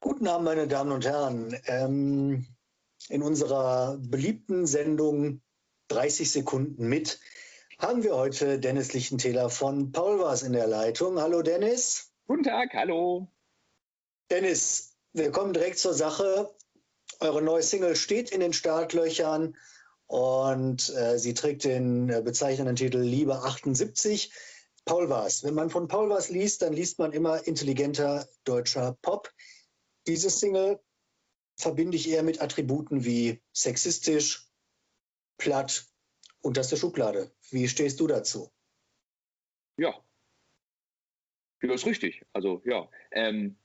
Guten Abend, meine Damen und Herren. Ähm, in unserer beliebten Sendung 30 Sekunden mit haben wir heute Dennis Lichtentäler von Paulwas in der Leitung. Hallo Dennis. Guten Tag, hallo. Dennis, wir kommen direkt zur Sache. Eure neue Single steht in den Startlöchern und äh, sie trägt den äh, bezeichnenden Titel Liebe 78. Paul Vars. Wenn man von Paul Vars liest, dann liest man immer intelligenter deutscher Pop. Diese Single verbinde ich eher mit Attributen wie sexistisch, platt, unterste Schublade. Wie stehst du dazu? Ja, das ist richtig. Also ja. Ähm,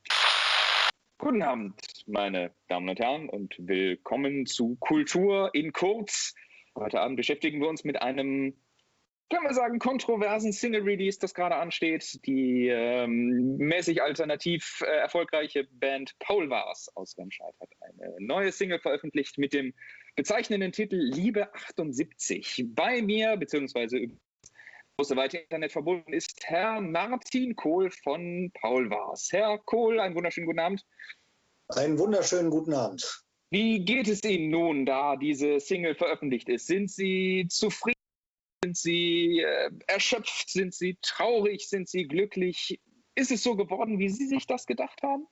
guten Abend, meine Damen und Herren, und willkommen zu Kultur in Kurz. Heute Abend beschäftigen wir uns mit einem können wir sagen, kontroversen Single-Release, das gerade ansteht. Die ähm, mäßig alternativ äh, erfolgreiche Band Paul Vars aus Remscheid hat eine neue Single veröffentlicht mit dem bezeichnenden Titel Liebe 78. Bei mir, beziehungsweise über große weite Internet verbunden ist Herr Martin Kohl von Paul Vars. Herr Kohl, einen wunderschönen guten Abend. Einen wunderschönen guten Abend. Wie geht es Ihnen nun, da diese Single veröffentlicht ist? Sind Sie zufrieden? Sind Sie äh, erschöpft? Sind Sie traurig? Sind Sie glücklich? Ist es so geworden, wie Sie sich das gedacht haben?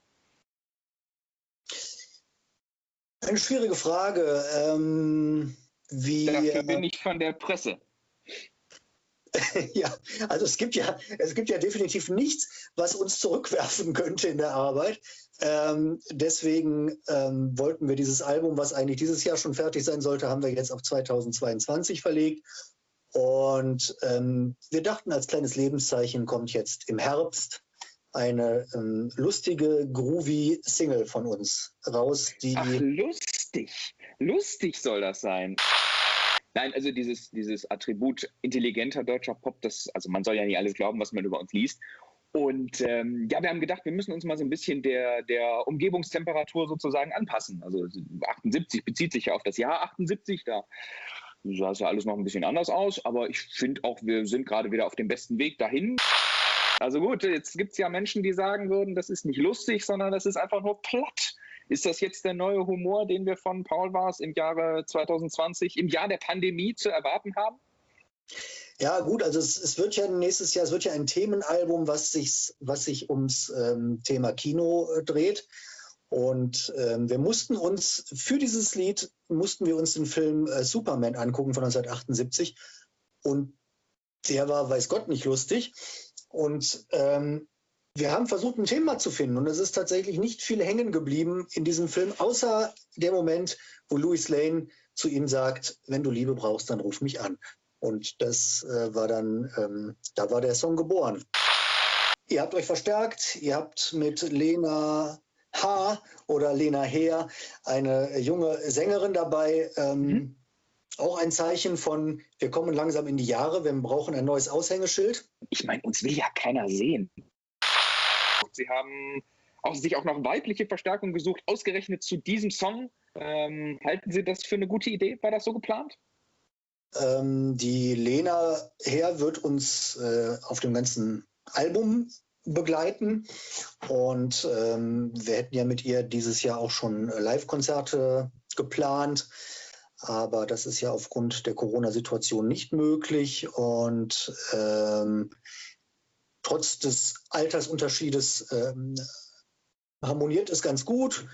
Eine schwierige Frage. Ähm, wie, Dafür bin ich von der Presse. ja, also es gibt ja, es gibt ja definitiv nichts, was uns zurückwerfen könnte in der Arbeit. Ähm, deswegen ähm, wollten wir dieses Album, was eigentlich dieses Jahr schon fertig sein sollte, haben wir jetzt auf 2022 verlegt und ähm, wir dachten, als kleines Lebenszeichen kommt jetzt im Herbst eine ähm, lustige, groovy Single von uns raus. Die Ach, lustig. Lustig soll das sein. Nein, also dieses, dieses Attribut intelligenter deutscher Pop, das, also man soll ja nicht alles glauben, was man über uns liest. Und ähm, ja, wir haben gedacht, wir müssen uns mal so ein bisschen der, der Umgebungstemperatur sozusagen anpassen. Also 78 bezieht sich ja auf das Jahr 78, da sah es ja alles noch ein bisschen anders aus, aber ich finde auch, wir sind gerade wieder auf dem besten Weg dahin. Also gut, jetzt gibt es ja Menschen, die sagen würden, das ist nicht lustig, sondern das ist einfach nur platt. Ist das jetzt der neue Humor, den wir von Paul Wars im Jahre 2020, im Jahr der Pandemie zu erwarten haben? Ja, gut, also es, es, wird ja nächstes Jahr, es wird ja ein Themenalbum, was sich, was sich ums ähm, Thema Kino äh, dreht. Und ähm, wir mussten uns für dieses Lied mussten wir uns den Film äh, Superman angucken von 1978 und der war, weiß Gott, nicht lustig. Und ähm, wir haben versucht, ein Thema zu finden und es ist tatsächlich nicht viel hängen geblieben in diesem Film, außer der Moment, wo Louis Lane zu ihm sagt, wenn du Liebe brauchst, dann ruf mich an. Und das äh, war dann, ähm, da war der Song geboren. Ihr habt euch verstärkt, ihr habt mit Lena H. oder Lena Heer, eine junge Sängerin dabei. Ähm, mhm. Auch ein Zeichen von, wir kommen langsam in die Jahre, wir brauchen ein neues Aushängeschild. Ich meine, uns will ja keiner sehen. Sie haben auch, sich auch noch weibliche Verstärkung gesucht, ausgerechnet zu diesem Song. Ähm, halten Sie das für eine gute Idee? War das so geplant? Ähm, die Lena Heer wird uns äh, auf dem ganzen Album begleiten. Und ähm, wir hätten ja mit ihr dieses Jahr auch schon Live-Konzerte geplant. Aber das ist ja aufgrund der Corona-Situation nicht möglich. Und ähm, trotz des Altersunterschiedes ähm, harmoniert es ganz gut.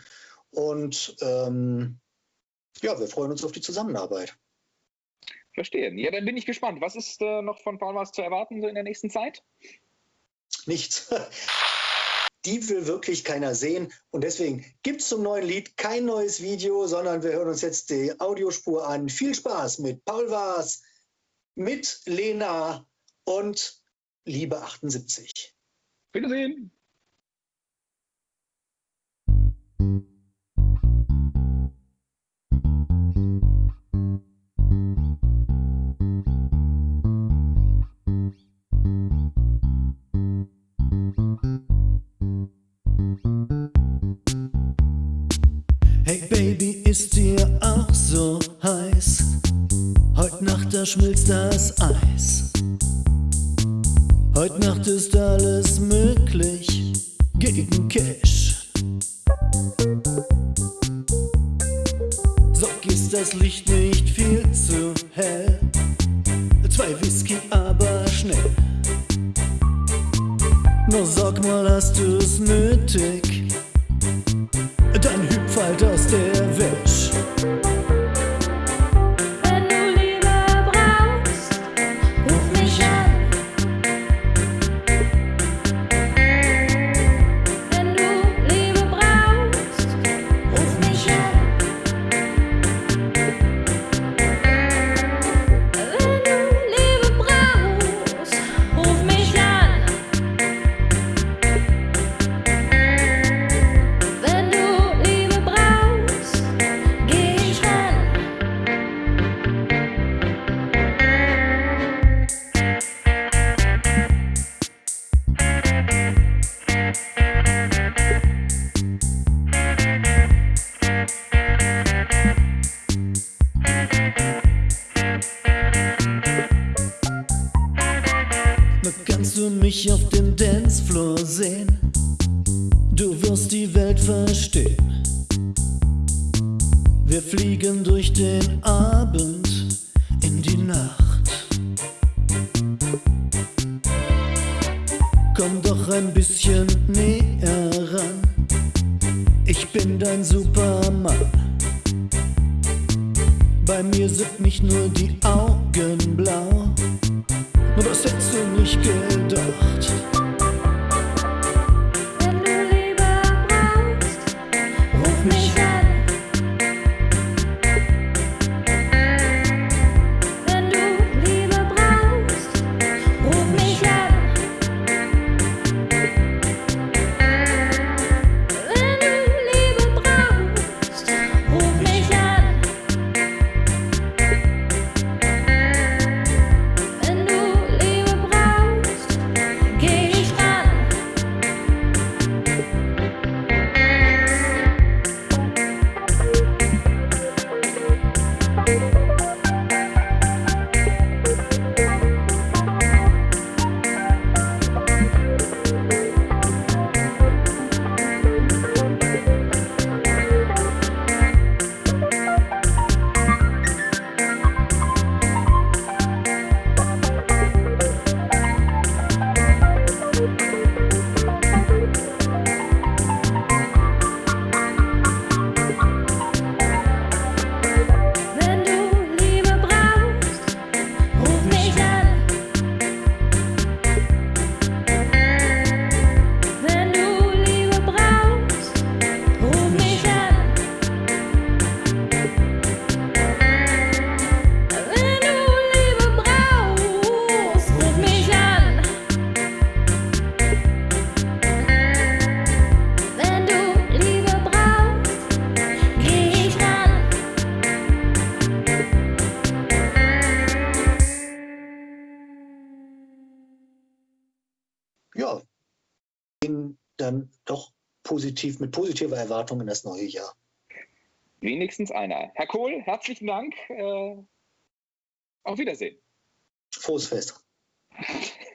Und ähm, ja, wir freuen uns auf die Zusammenarbeit. Verstehe. Ja, dann bin ich gespannt. Was ist äh, noch von Paul was zu erwarten so in der nächsten Zeit? Nichts. Die will wirklich keiner sehen. Und deswegen gibt es zum neuen Lied kein neues Video, sondern wir hören uns jetzt die Audiospur an. Viel Spaß mit Paul Waas, mit Lena und Liebe 78. Wiedersehen. Ist dir auch so heiß? Heut Nacht, da schmilzt das Eis. Heut Nacht ist alles möglich gegen Cash. Sock ist das Licht nicht viel zu hell. Zwei Whisky, aber schnell. Nur sag mal, hast du's nötig? Du wirst die Welt verstehen. Wir fliegen durch den Abend in die Nacht. Komm doch ein bisschen näher ran, ich bin dein Supermann. Bei mir sind nicht nur die Augen blau, was hättest du nicht gedacht? Dann doch positiv, mit positiver Erwartung in das neue Jahr. Wenigstens einer. Herr Kohl, herzlichen Dank. Äh, auf Wiedersehen. Frohes Fest.